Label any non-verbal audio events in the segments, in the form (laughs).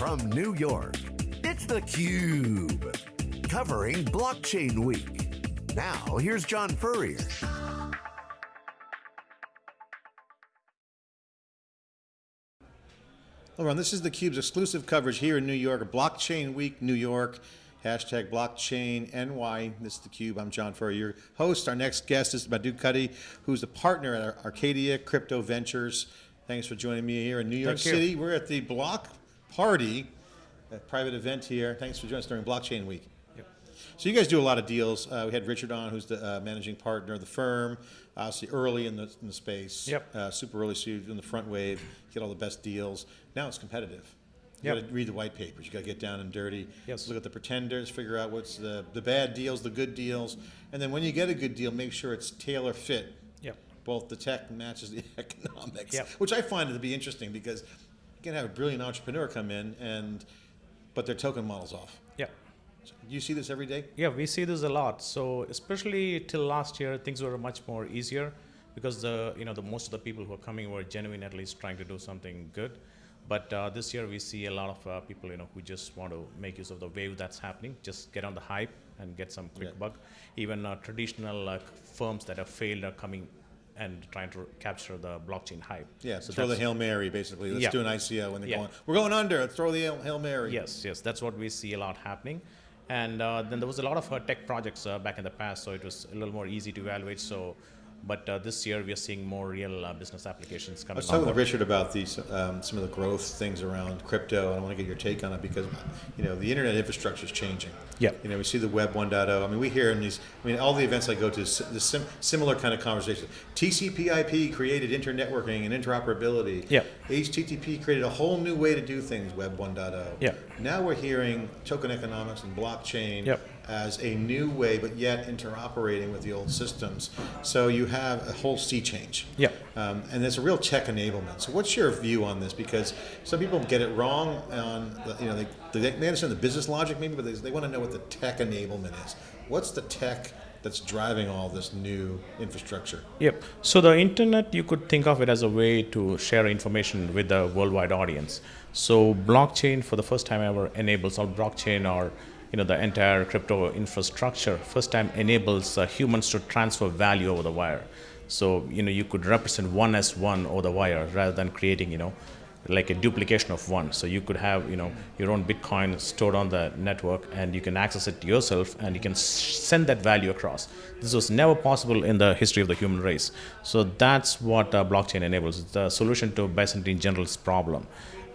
from New York, it's theCUBE, covering Blockchain Week. Now, here's John Furrier. Hello everyone, this is theCUBE's exclusive coverage here in New York, Blockchain Week, New York, hashtag blockchain NY. This is theCUBE, I'm John Furrier, your host. Our next guest is Madhu Kutty, who's a partner at Arcadia Crypto Ventures. Thanks for joining me here in New York Thank City. You. We're at the Block Party, a private event here. Thanks for joining us during Blockchain Week. Yep. So you guys do a lot of deals. Uh, we had Richard on, who's the uh, managing partner of the firm, obviously early in the, in the space. Yep. Uh, super early, so you're in the front wave, get all the best deals. Now it's competitive. You Yep. got to read the white papers. You got to get down and dirty. Yes. Look at the pretenders, figure out what's the, the bad deals, the good deals, and then when you get a good deal, make sure it's tailor fit. Yep. Both the tech matches the (laughs) economics, Yep. which I find to be interesting because can have a brilliant entrepreneur come in and, but their token model's off. Yeah. Do you see this every day? Yeah, we see this a lot. So especially till last year, things were much more easier because the you know the most of the people who are coming were genuine at least trying to do something good. But uh, this year we see a lot of uh, people you know who just want to make use of the wave that's happening, just get on the hype and get some quick Yeah. buck. Even uh, traditional firms that have failed are coming and trying to capture the blockchain hype. Yeah, so throw the Hail Mary, basically. Let's Yeah. do an ICO when they're Yeah. going, we're going under, let's throw the Hail, Mary. Yes, yes, that's what we see a lot happening. And uh, then there was a lot of uh, tech projects uh, back in the past, so it was a little more easy to evaluate. So, but uh, this year we are seeing more real uh, business applications I coming was on talking with Richard about these, um, some of the growth things around crypto, and I want to get your take on it because, you know, the internet infrastructure is changing. Yeah. You know, we see the web 1.0. I mean, we hear in these, I mean, all the events I go to, the sim, similar kind of conversations. TCP/IP created internetworking and interoperability. Yeah. HTTP created a whole new way to do things, web 1.0. Yeah. Now we're hearing token economics and blockchain Yep. as a new way, but yet interoperating with the old systems. So you have a whole sea change. Yeah. Um, and there's a real tech enablement. So what's your view on this? Because some people get it wrong on, the, you know, they, they they understand the business logic maybe, but they, they want to know what the tech enablement is. What's the tech that's driving all this new infrastructure? Yep. So the internet, you could think of it as a way to share information with the worldwide audience. So blockchain, for the first time ever, enables all blockchain or you know the entire crypto infrastructure. First time enables uh, humans to transfer value over the wire. So you know you could represent one as one over the wire rather than creating you know like a duplication of one. So you could have you know your own Bitcoin stored on the network, and you can access it yourself, and you can send that value across. This was never possible in the history of the human race. So that's what uh, blockchain enables. It's the solution to Byzantine general's problem.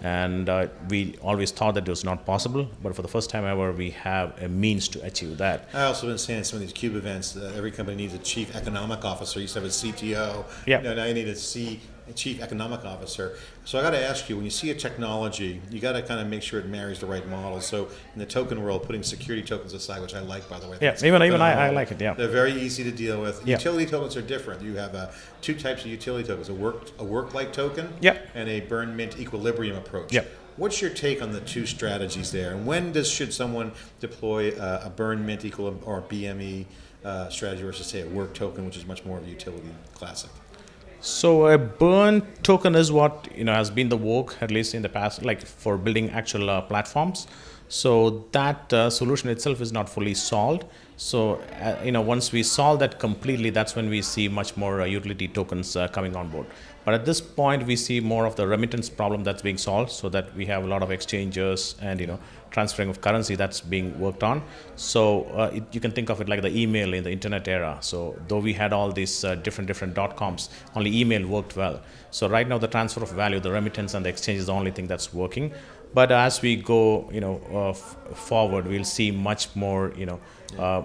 And uh, we always thought that it was not possible, but for the first time ever, we have a means to achieve that. I also been saying at some of these Cube events that every company needs a chief economic officer. You used to have a CTO. Yeah. No, now you need a C, chief economic officer. So I got to ask you, when you see a technology, you got to kind of make sure it marries the right model. So in the token world, putting security tokens aside, which I like, by the way. Yeah, even- even I- I like it, yeah. They're very easy to deal with. Yeah. Utility tokens are different. You have uh, two types of utility tokens: a work a work-like token, Yeah. and a burn mint equilibrium approach. Yeah. What's your take on the two strategies there? And when does should someone deploy uh, a burn mint equal or BME uh, strategy versus say a work token, which is much more of a utility classic? So a burn token is what you know has been the work at least in the past, like for building actual uh, platforms. So that uh, solution itself is not fully solved. So uh, you know once we solve that completely, that's when we see much more uh, utility tokens uh, coming on board. But at this point, we see more of the remittance problem that's being solved, so that we have a lot of exchanges and you know transferring of currency that's being worked on. So uh, it, you can think of it like the email in the internet era. So though we had all these uh, different different dot coms, only email worked well. So right now the transfer of value, the remittance and the exchange is the only thing that's working. But as we go, you know, uh, f- forward, we'll see much more, you know, uh,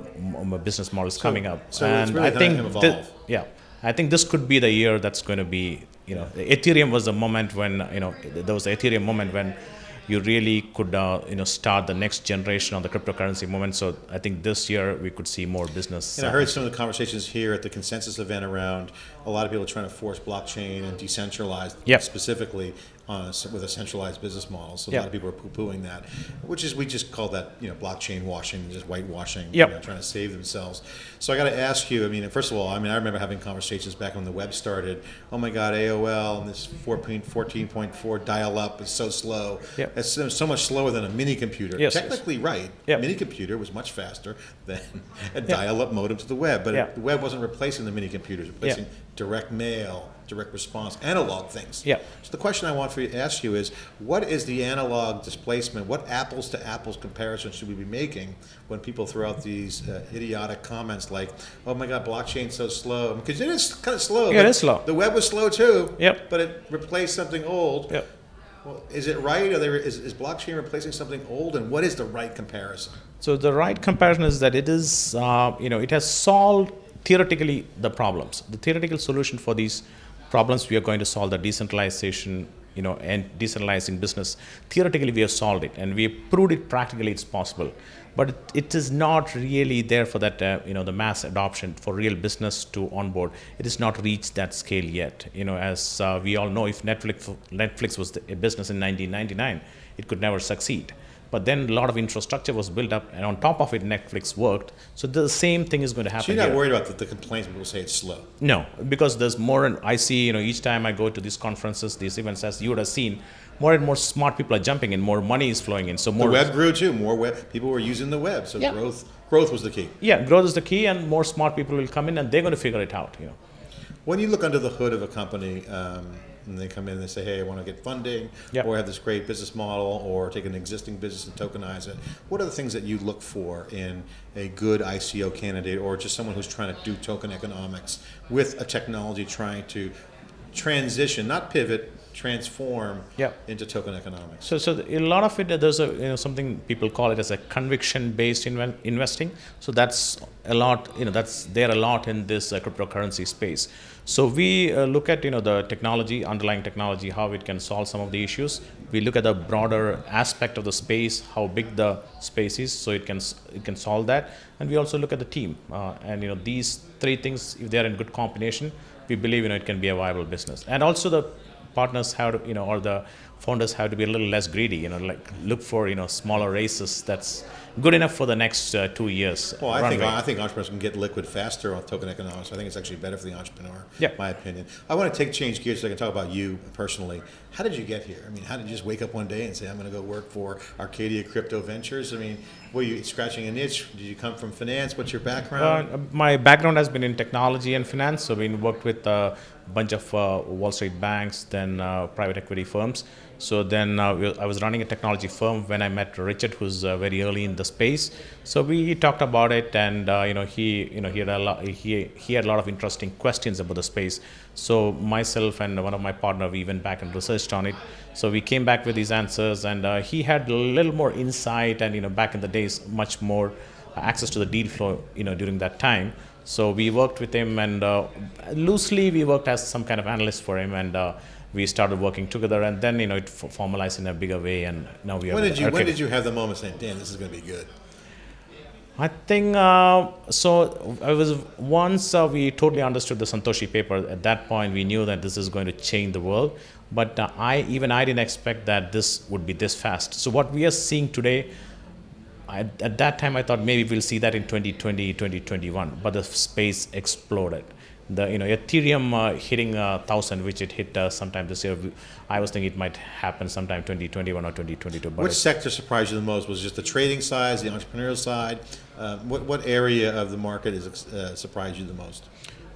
business models coming up. so it's and really I think, evolve. yeah, I think this could be the year that's going to be, you know, Ethereum was the moment when, you know, there was the Ethereum moment when you really could, uh, you know, start the next generation on the cryptocurrency moment. So I think this year we could see more business. And I heard some of the conversations here at the consensus event around a lot of people are trying to force blockchain and decentralized Yep. specifically on a, with a centralized business model. So a lot of people are poo-pooing that, which is we just call that you know blockchain washing, just whitewashing, Yep. you know, trying to save themselves. So I got to ask you. I mean, first of all, I mean, I remember having conversations back when the web started. Oh my God, AOL and this 14.4 dial-up is so slow. Yep. It's so, so much slower than a mini computer. Yes, yes. Technically, right. Yep. Mini computer was much faster than (laughs) a dial-up modem to the web, but it, the web wasn't replacing the mini computers, replacing direct mail, direct response, analog things. Yeah. So the question I want for you to ask you is, what is the analog displacement? What apples to apples comparison should we be making when people throw out these uh, idiotic comments like, "Oh my God, blockchain's so slow"? Because it is kind of slow. Yeah, it is slow. The web was slow too. Yep. But it replaced something old. Yep. Well, is it right? Are there, is, is blockchain replacing something old? And what is the right comparison? So the right comparison is that it is, uh, you know, it has solved theoretically the problems. The theoretical solution for these problems we are going to solve the decentralization, you know, and decentralizing business. Theoretically, we have solved it, and we have proved it practically it's possible. But it, is not really there for that, uh, you know, the mass adoption for real business to onboard. It has not reached that scale yet. You know, as uh, we all know, if Netflix Netflix was the, a business in 1999, it could never succeed. But then a lot of infrastructure was built up, and on top of it, Netflix worked. So the same thing is going to happen. So you're not here. worried about the, the complaints people say it's slow. No, because there's more, and I see, you know, each time I go to these conferences, these events, as you would have seen, more and more smart people are jumping in, more money is flowing in. So more The web grew too. More web people were using the web, so Yeah. growth growth was the key. Yeah, growth is the key, and more smart people will come in, and they're going to figure it out. You know. When you look under the hood of a company, um, and they come in and they say, "Hey, I want to get funding, Yep. or have this great business model, or take an existing business and tokenize it," what are the things that you look for in a good ICO candidate, or just someone who's trying to do token economics with a technology trying to transition, not pivot, transform Yep. into token economics? So, so a lot of it, uh, there's a you know something people call it as a conviction-based inve- investing. So that's a lot, you know, that's there a lot in this uh, cryptocurrency space. So we uh, look at you know the technology, underlying technology, how it can solve some of the issues. We look at the broader aspect of the space, how big the space is, so it can it can solve that. And we also look at the team, uh, and you know these three things, if they are in good combination, we believe you know it can be a viable business. And also the partners have to, you know, or the founders have to be a little less greedy, you know, like look for, you know, smaller races that's good enough for the next uh, two years. Well, I think. I think entrepreneurs can get liquid faster on token economics. I think it's actually better for the entrepreneur. Yeah. my opinion. I want to take change gears so I can talk about you personally. How did you get here? I mean, how did you just wake up one day and say, "I'm going to go work for Arcadia Crypto Ventures"? I mean, were you scratching a niche? Did you come from finance? What's your background? Uh, my background has been in technology and finance. So, I've been worked with a bunch of uh, Wall Street banks, then uh, private equity firms. So then uh, I was running a technology firm when I met Richard, who's uh, very early in the space. So we talked about it, and uh, you know he you know he had a lot, he he had a lot of interesting questions about the space. So myself and one of my partner we went back and researched on it. So we came back with these answers, and uh, he had a little more insight, and you know back in the days much more access to the deal flow you know during that time. So we worked with him, and uh, loosely we worked as some kind of analyst for him, and uh, we started working together. And then you know it f- formalized in a bigger way, and now we are. when did you When did you have the moment saying, "Damn, this is going to be good"? I think uh, so. I was once uh, we totally understood the Santoshi paper. At that point, we knew that this is going to change the world. But uh, I even I didn't expect that this would be this fast. So what we are seeing today, I, at that time I thought maybe we'll see that in 2020, 2021. But the space exploded. The you know Ethereum uh, hitting a thousand, which it hit uh, sometime this year. I was thinking it might happen sometime 2021 or 2022. But Which sector surprised you the most? Was it just the trading side, the entrepreneurial side? Uh, what what area of the market is uh, surprised you the most?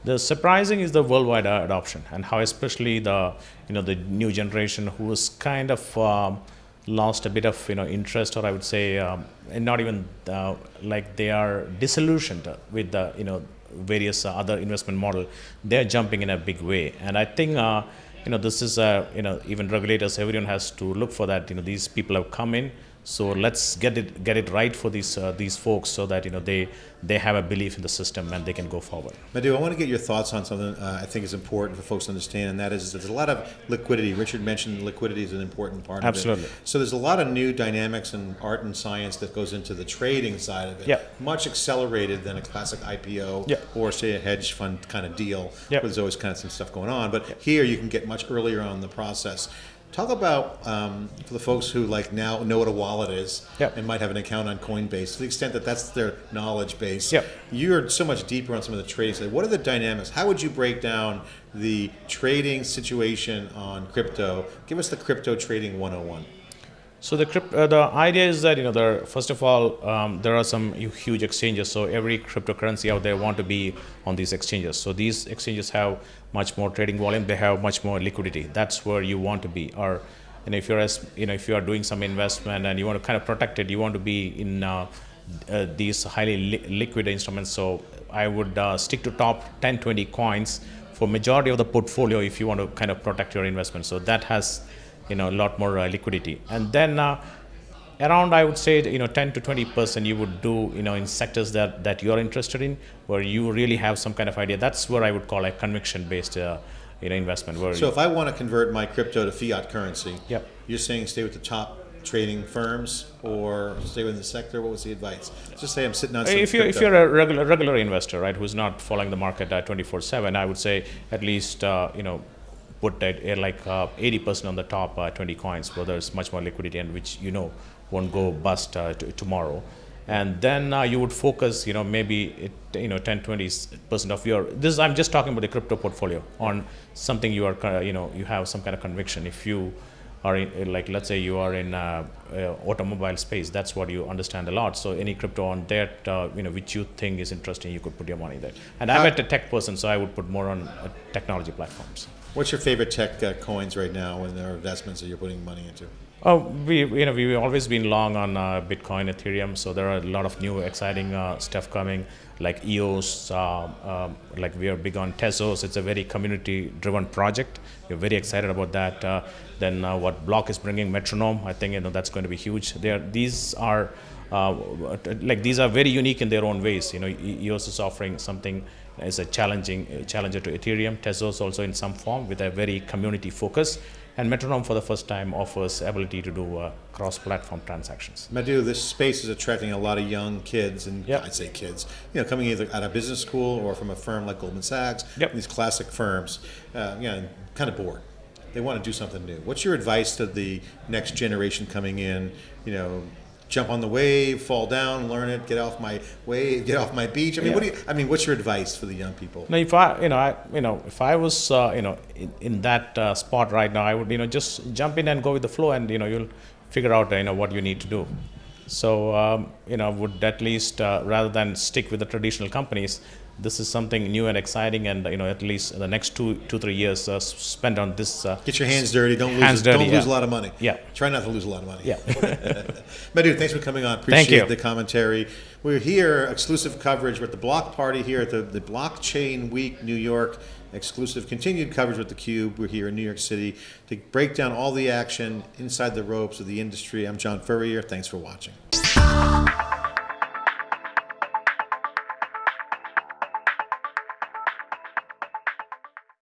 The surprising is the worldwide uh, adoption and how especially the you know the new generation who is kind of um, lost a bit of you know interest or I would say um, and not even uh, like they are disillusioned with the you know various uh, other investment model they're jumping in a big way. And I think uh, you know this is uh, you know even regulators everyone has to look for that. You know these people have come in So let's get it get it right for these uh, these folks so that you know they they have a belief in the system and they can go forward. Madhu, I want to get your thoughts on something uh, I think is important for folks to understand, and that is there's a lot of liquidity. Richard mentioned liquidity is an important part Absolutely. of it. So there's a lot of new dynamics and art and science that goes into the trading side of it. Yep. Much accelerated than a classic IPO or say a hedge fund kind of deal. Where there's always kind of some stuff going on. But here you can get much earlier on in the process. Talk about um, for the folks who like now know what a wallet is Yep. and might have an account on Coinbase to the extent that that's their knowledge base. Yep. You're so much deeper on some of the trading side. What are the dynamics? How would you break down the trading situation on crypto? Give us the crypto trading 101. So the uh, the idea is that you know there first of all um, there are some huge exchanges. So every cryptocurrency out there want to be on these exchanges. So these exchanges have much more trading volume. They have much more liquidity. That's where you want to be. Or you know if you're as you know if you are doing some investment and you want to kind of protect it, you want to be in uh, uh, these highly li- liquid instruments. So I would uh, stick to top 10, 20 coins for majority of the portfolio if you want to kind of protect your investment. So that has you know a lot more uh, liquidity and then uh, around i would say you know 10 to 20 percent you would do you know in sectors that that you're interested in where you really have some kind of idea that's where i would call a conviction based uh, you know investment where So if I want to convert my crypto to fiat currency, Yep. you're saying stay with the top trading firms or stay within the sector? What was the advice? Just say I'm sitting on some if you're if you're a regular regular investor right who's not following the market uh, 24 7 i would say at least uh, you know put that uh, like uh, 80% on the top uh, 20 coins where there's much more liquidity and which you know won't go bust uh, tomorrow. And then uh, you would focus you know maybe it, you know 10 20 percent of your this is, i'm just talking about the crypto portfolio on something you are uh, you know you have some kind of conviction. If you are in, like let's say you are in uh, uh, automobile space that's what you understand a lot. So any crypto on that uh, you know which you think is interesting you could put your money there. And i'm a tech person so i would put more on uh, technology platforms What's your favorite tech uh, coins right now and their investments that you're putting money into? Oh, we you know we've always been long on uh, Bitcoin, Ethereum. So there are a lot of new exciting uh, stuff coming, like EOS. Uh, um, like we are big on Tezos. It's a very community-driven project. We're very excited about that. Uh, then uh, what Bloq is bringing, Metronome. I think you know that's going to be huge. There, these are. Uh, like these are very unique in their own ways. You know, EOS is offering something as a challenging uh, challenger to Ethereum. Tezos also in some form with a very community focus, and Metronome for the first time offers ability to do uh, cross-platform transactions. Madhu, this space is attracting a lot of young kids, and Yep. I'd say kids, you know, coming either out of business school or from a firm like Goldman Sachs, Yep. these classic firms, uh, you know, kind of bored. They want to do something new. What's your advice to the next generation coming in? You know, jump on the wave, fall down, learn it, get off my wave, get off my beach. I mean, what do you? I mean, what's your advice for the young people? Now, if I, you know, I, you know, if I was, uh, you know, in, in that uh, spot right now, I would, you know, just jump in and go with the flow, and you know, you'll figure out, uh, you know, what you need to do. So, um, you know, would at least uh, rather than stick with the traditional companies, this is something new and exciting, and you know, at least the next two, two, three years uh, s- spent on this. Uh, Get your hands dirty. Don't lose. Dirty, don't lose yeah. a lot of money. Yeah. Try not to lose a lot of money. Yeah. (laughs) Madhu, thanks for coming on. Thank Appreciate you. the commentary. We're here, exclusive coverage with the Block Party here at the, the Blockchain Week, New York. Exclusive continued coverage with the Cube. We're here in New York City to break down all the action inside the ropes of the industry. I'm John Furrier. Thanks for watching.